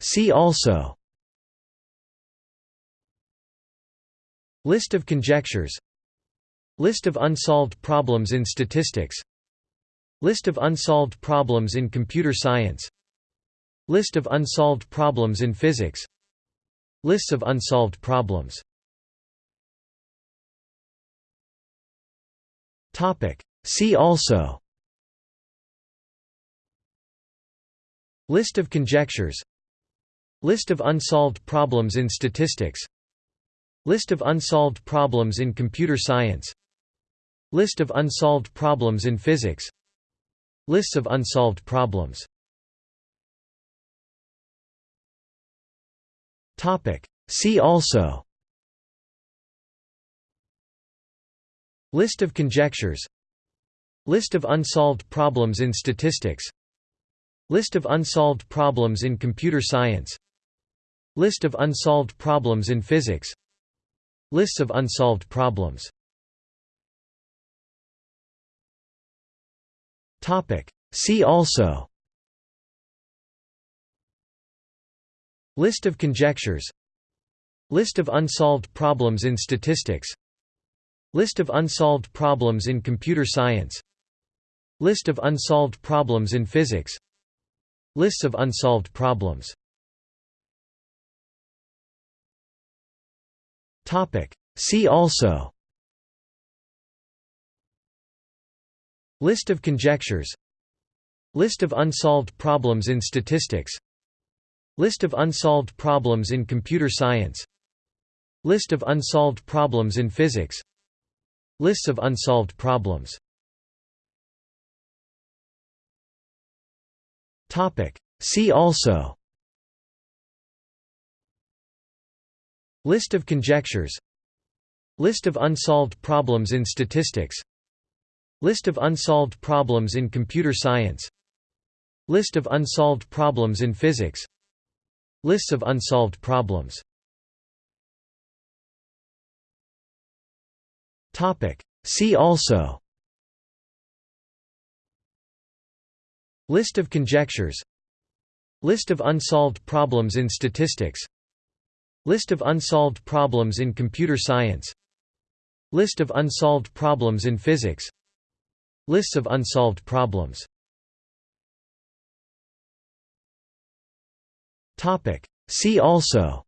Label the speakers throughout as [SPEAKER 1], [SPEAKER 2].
[SPEAKER 1] See also. List of conjectures. List of unsolved problems in statistics. List of unsolved problems in computer science. List of unsolved problems in physics. Lists of unsolved problems. See also List of conjectures. List of unsolved problems in statistics. List of unsolved problems in computer science. List of unsolved problems in physics. Lists of unsolved problems. See also. List of conjectures. List of unsolved problems in statistics List of unsolved problems in computer science. List of unsolved problems in physics. Lists of unsolved problems. See also. List of conjectures. List of unsolved problems in statistics. List of unsolved problems in computer science. List of unsolved problems in physics Lists of unsolved problems. See also. List of conjectures. List of unsolved problems in statistics. List of unsolved problems in computer science. List of unsolved problems in physics. Lists of unsolved problems See also. List of conjectures. List of unsolved problems in statistics. List of unsolved problems in computer science. List of unsolved problems in physics. Lists of unsolved problems. See also List of conjectures. List of unsolved problems in statistics. List of unsolved problems in computer science. List of unsolved problems in physics. Lists of unsolved problems. See also.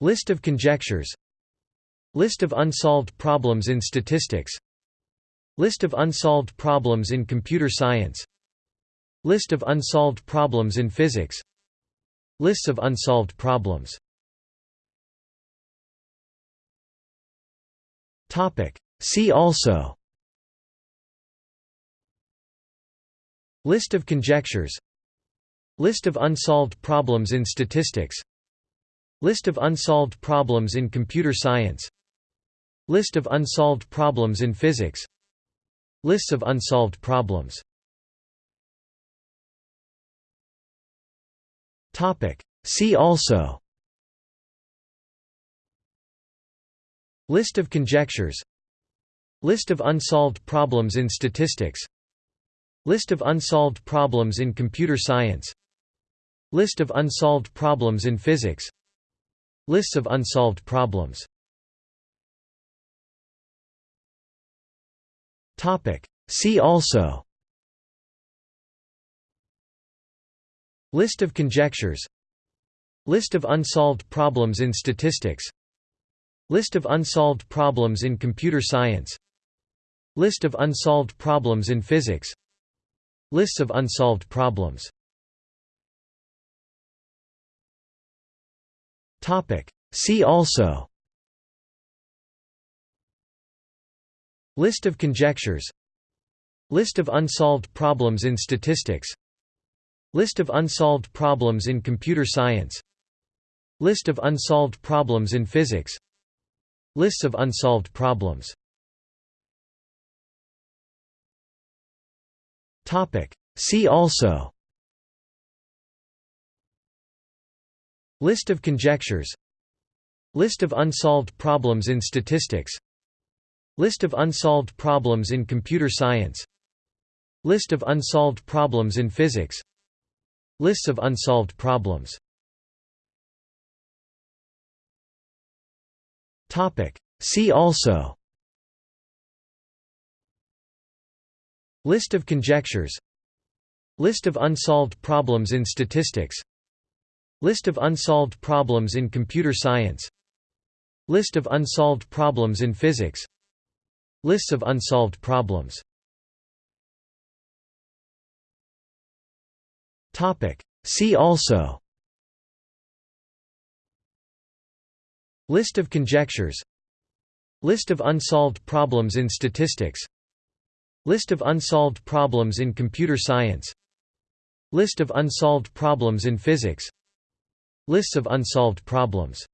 [SPEAKER 1] List of conjectures. List of unsolved problems in statistics List of unsolved problems in computer science. List of unsolved problems in physics. Lists of unsolved problems. See also. List of conjectures. List of unsolved problems in statistics. List of unsolved problems in computer science. List of unsolved problems in physics Lists of unsolved problems. See also. List of conjectures. List of unsolved problems in statistics. List of unsolved problems in computer science. List of unsolved problems in physics. Lists of unsolved problems See also. List of conjectures. List of unsolved problems in statistics. List of unsolved problems in computer science. List of unsolved problems in physics. Lists of unsolved problems. See also List of conjectures. List of unsolved problems in statistics. List of unsolved problems in computer science. List of unsolved problems in physics. Lists of unsolved problems. See also. List of conjectures. List of unsolved problems in statistics List of unsolved problems in computer science. List of unsolved problems in physics. Lists of unsolved problems. See also. List of conjectures. List of unsolved problems in statistics. List of unsolved problems in computer science. List of unsolved problems in physics Lists of unsolved problems. See also. List of conjectures. List of unsolved problems in statistics. List of unsolved problems in computer science. List of unsolved problems in physics. Lists of unsolved problems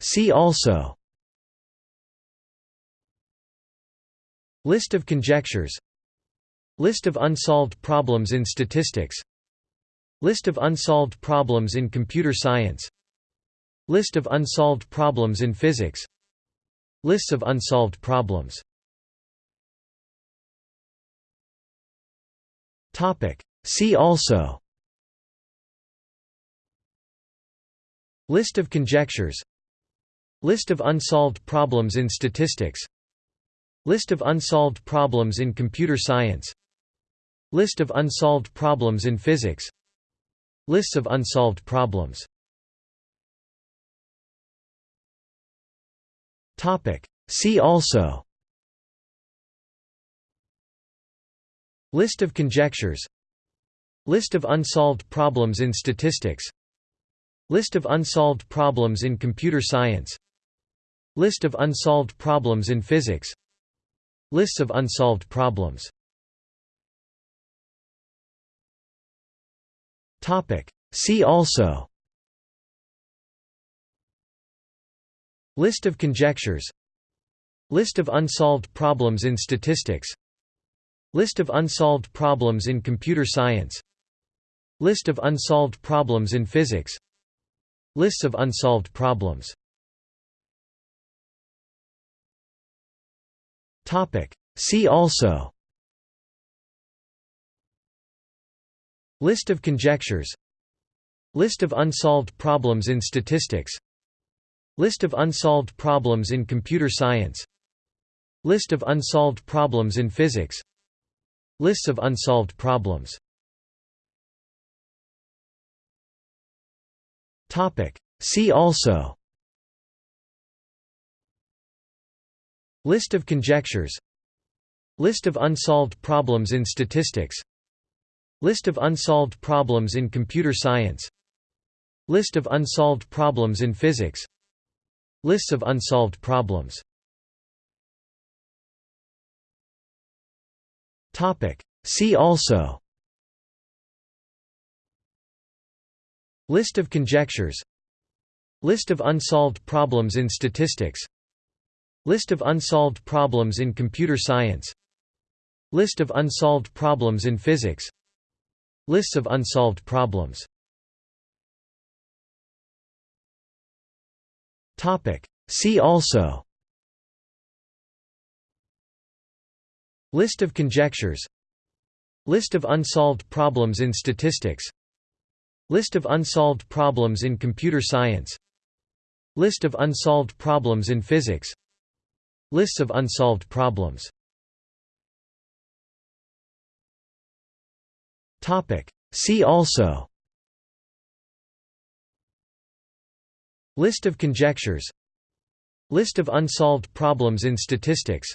[SPEAKER 1] See also. List of conjectures. List of unsolved problems in statistics. List of unsolved problems in computer science. List of unsolved problems in physics. Lists of unsolved problems. See also List of conjectures. List of unsolved problems in statistics. List of unsolved problems in computer science. List of unsolved problems in physics. Lists of unsolved problems. See also. List of conjectures. List of unsolved problems in statistics List of unsolved problems in computer science. List of unsolved problems in physics. Lists of unsolved problems. See also. List of conjectures. List of unsolved problems in statistics. List of unsolved problems in computer science. List of unsolved problems in physics Lists of unsolved problems. See also. List of conjectures. List of unsolved problems in statistics. List of unsolved problems in computer science. List of unsolved problems in physics. Lists of unsolved problems See also. List of conjectures. List of unsolved problems in statistics. List of unsolved problems in computer science. List of unsolved problems in physics. Lists of unsolved problems. See also List of conjectures. List of unsolved problems in statistics. List of unsolved problems in computer science. List of unsolved problems in physics. Lists of unsolved problems. See also. List of conjectures. List of unsolved problems in statistics List of unsolved problems in computer science. List of unsolved problems in physics. Lists of unsolved problems. See also. List of conjectures. List of unsolved problems in statistics.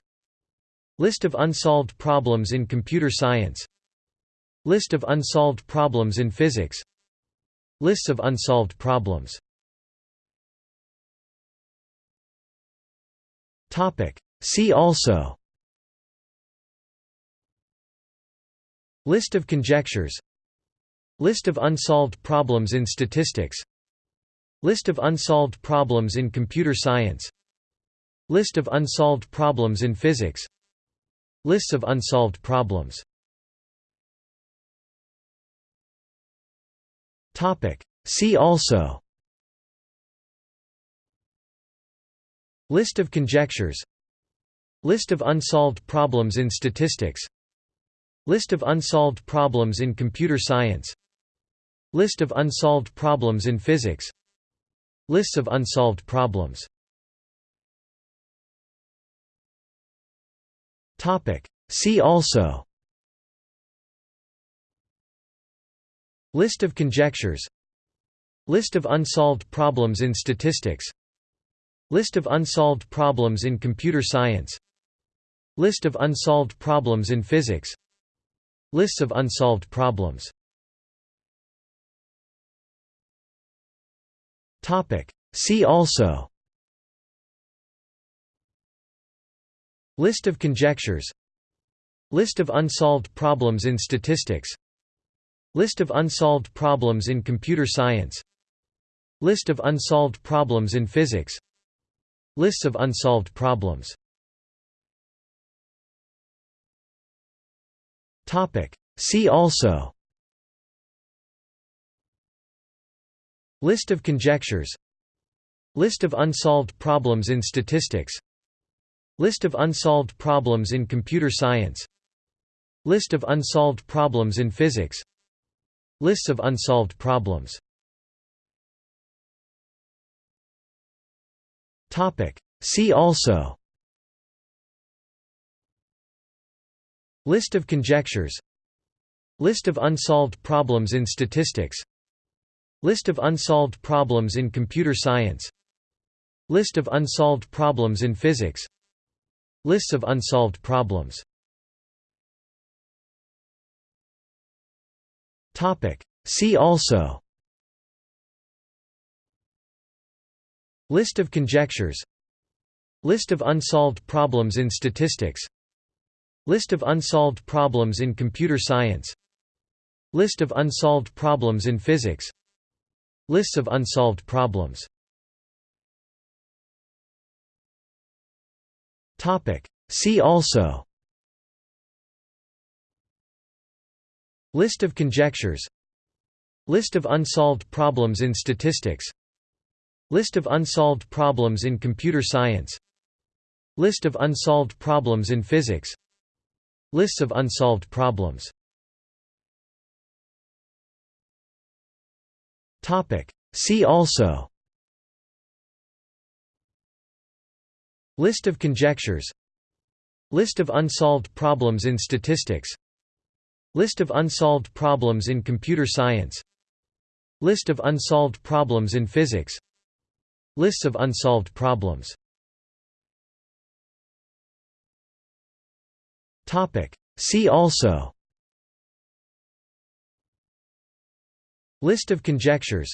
[SPEAKER 1] List of unsolved problems in computer science. List of unsolved problems in physics Lists of unsolved problems. See also. List of conjectures. List of unsolved problems in statistics. List of unsolved problems in computer science. List of unsolved problems in physics. Lists of unsolved problems See also. List of conjectures. List of unsolved problems in statistics. List of unsolved problems in computer science. List of unsolved problems in physics. Lists of unsolved problems. See also List of conjectures. List of unsolved problems in statistics. List of unsolved problems in computer science. List of unsolved problems in physics. Lists of unsolved problems. See also. List of conjectures. List of unsolved problems in statistics List of unsolved problems in computer science. List of unsolved problems in physics. Lists of unsolved problems. See also. List of conjectures. List of unsolved problems in statistics. List of unsolved problems in computer science. List of unsolved problems in physics Lists of unsolved problems. See also. List of conjectures. List of unsolved problems in statistics. List of unsolved problems in computer science. List of unsolved problems in physics. Lists of unsolved problems See also. List of conjectures. List of unsolved problems in statistics. List of unsolved problems in computer science. List of unsolved problems in physics. Lists of unsolved problems. See also List of conjectures. List of unsolved problems in statistics. List of unsolved problems in computer science. List of unsolved problems in physics. Lists of unsolved problems. See also. List of conjectures. List of unsolved problems in statistics List of unsolved problems in computer science. List of unsolved problems in physics. Lists of unsolved problems. See also. List of conjectures.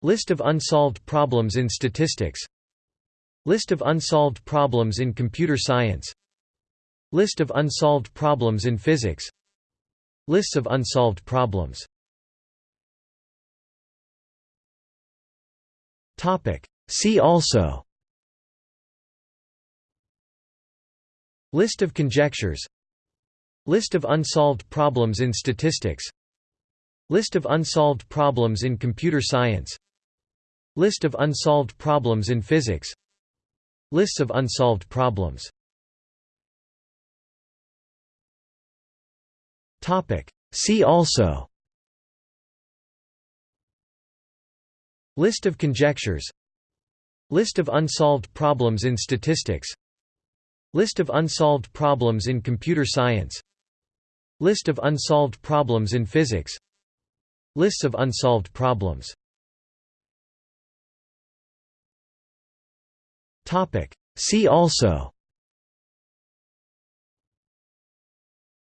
[SPEAKER 1] List of unsolved problems in statistics. List of unsolved problems in computer science. List of unsolved problems in physics Lists of unsolved problems. See also. List of conjectures. List of unsolved problems in statistics. List of unsolved problems in computer science. List of unsolved problems in physics. Lists of unsolved problems See also. List of conjectures. List of unsolved problems in statistics. List of unsolved problems in computer science. List of unsolved problems in physics. Lists of unsolved problems. See also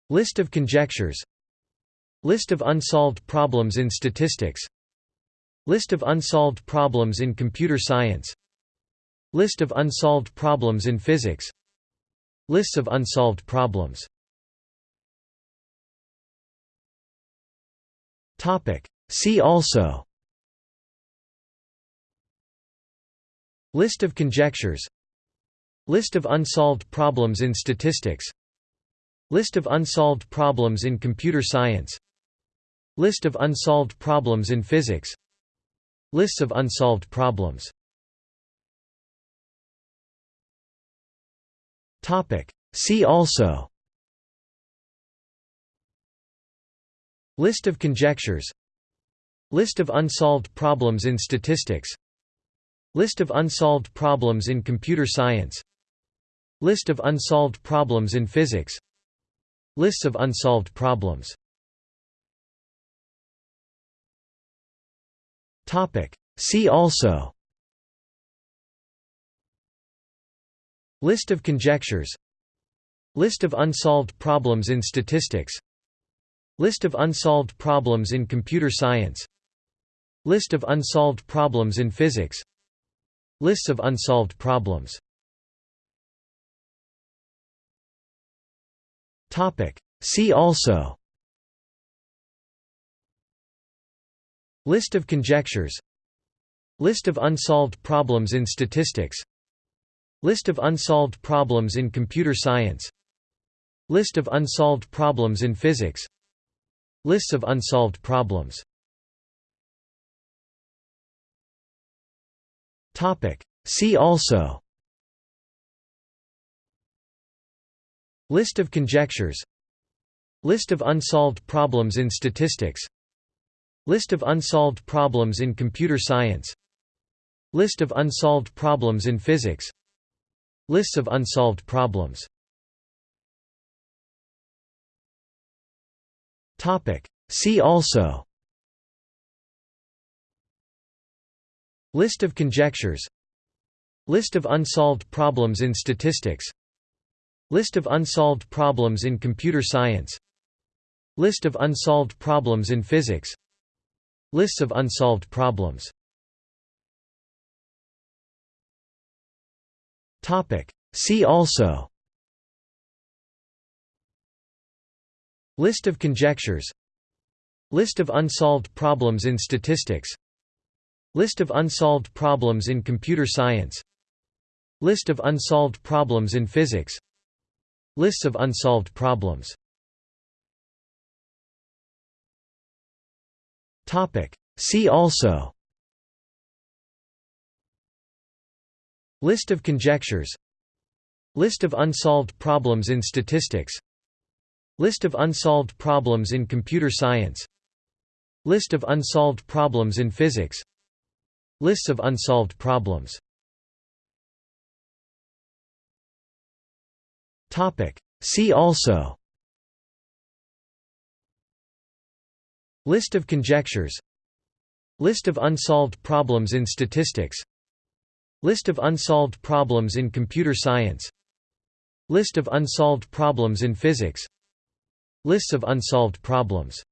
[SPEAKER 1] List of conjectures. List of unsolved problems in statistics. List of unsolved problems in computer science. List of unsolved problems in physics. Lists of unsolved problems. See also. List of conjectures. List of unsolved problems in statistics List of unsolved problems in computer science. List of unsolved problems in physics. Lists of unsolved problems. See also. List of conjectures. List of unsolved problems in statistics. List of unsolved problems in computer science. List of unsolved problems in physics Lists of unsolved problems. See also. List of conjectures. List of unsolved problems in statistics. List of unsolved problems in computer science. List of unsolved problems in physics. Lists of unsolved problems See also. List of conjectures. List of unsolved problems in statistics. List of unsolved problems in computer science. List of unsolved problems in physics. Lists of unsolved problems. See also List of conjectures. List of unsolved problems in statistics. List of unsolved problems in computer science. List of unsolved problems in physics. Lists of unsolved problems. See also. List of conjectures. List of unsolved problems in statistics List of unsolved problems in computer science. List of unsolved problems in physics. Lists of unsolved problems. See also. List of conjectures. List of unsolved problems in statistics. List of unsolved problems in computer science. List of unsolved problems in physics Lists of unsolved problems. See also. List of conjectures. List of unsolved problems in statistics. List of unsolved problems in computer science. List of unsolved problems in physics. Lists of unsolved problems See also. List of conjectures. List of unsolved problems in statistics. List of unsolved problems in computer science. List of unsolved problems in physics. Lists of unsolved problems.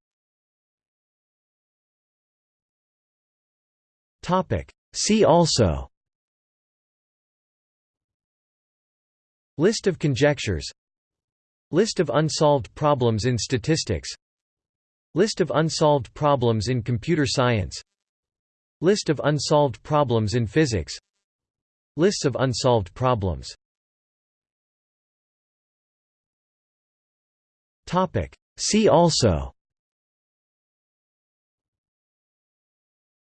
[SPEAKER 1] See also List of conjectures. List of unsolved problems in statistics. List of unsolved problems in computer science. List of unsolved problems in physics. Lists of unsolved problems. See also.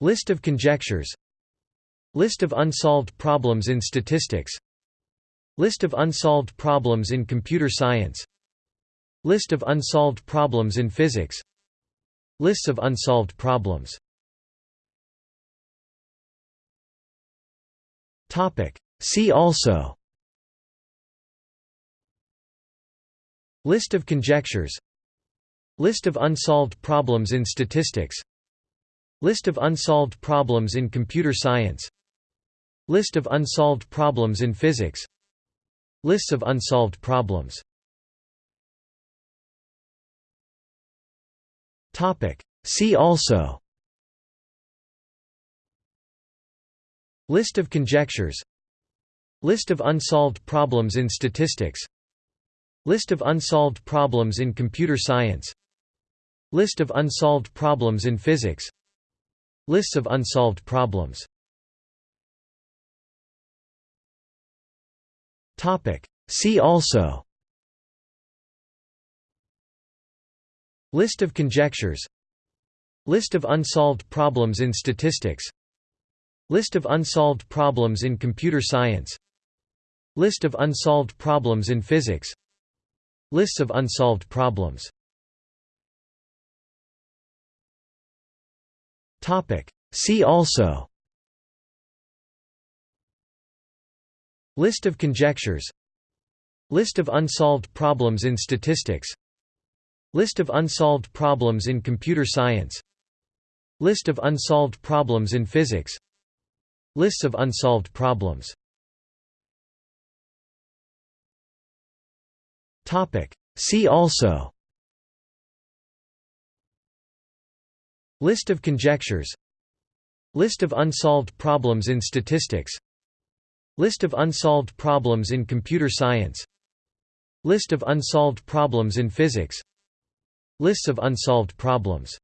[SPEAKER 1] List of conjectures. List of unsolved problems in statistics List of unsolved problems in computer science. List of unsolved problems in physics. Lists of unsolved problems. See also. List of conjectures. List of unsolved problems in statistics. List of unsolved problems in computer science. List of unsolved problems in physics Lists of unsolved problems. See also. List of conjectures. List of unsolved problems in statistics. List of unsolved problems in computer science. List of unsolved problems in physics. Lists of unsolved problems See also. List of conjectures. List of unsolved problems in statistics. List of unsolved problems in computer science. List of unsolved problems in physics. Lists of unsolved problems. See also List of conjectures. List of unsolved problems in statistics. List of unsolved problems in computer science. List of unsolved problems in physics. Lists of unsolved problems. See also. List of conjectures. List of unsolved problems in statistics List of unsolved problems in computer science. List of unsolved problems in physics. Lists of unsolved problems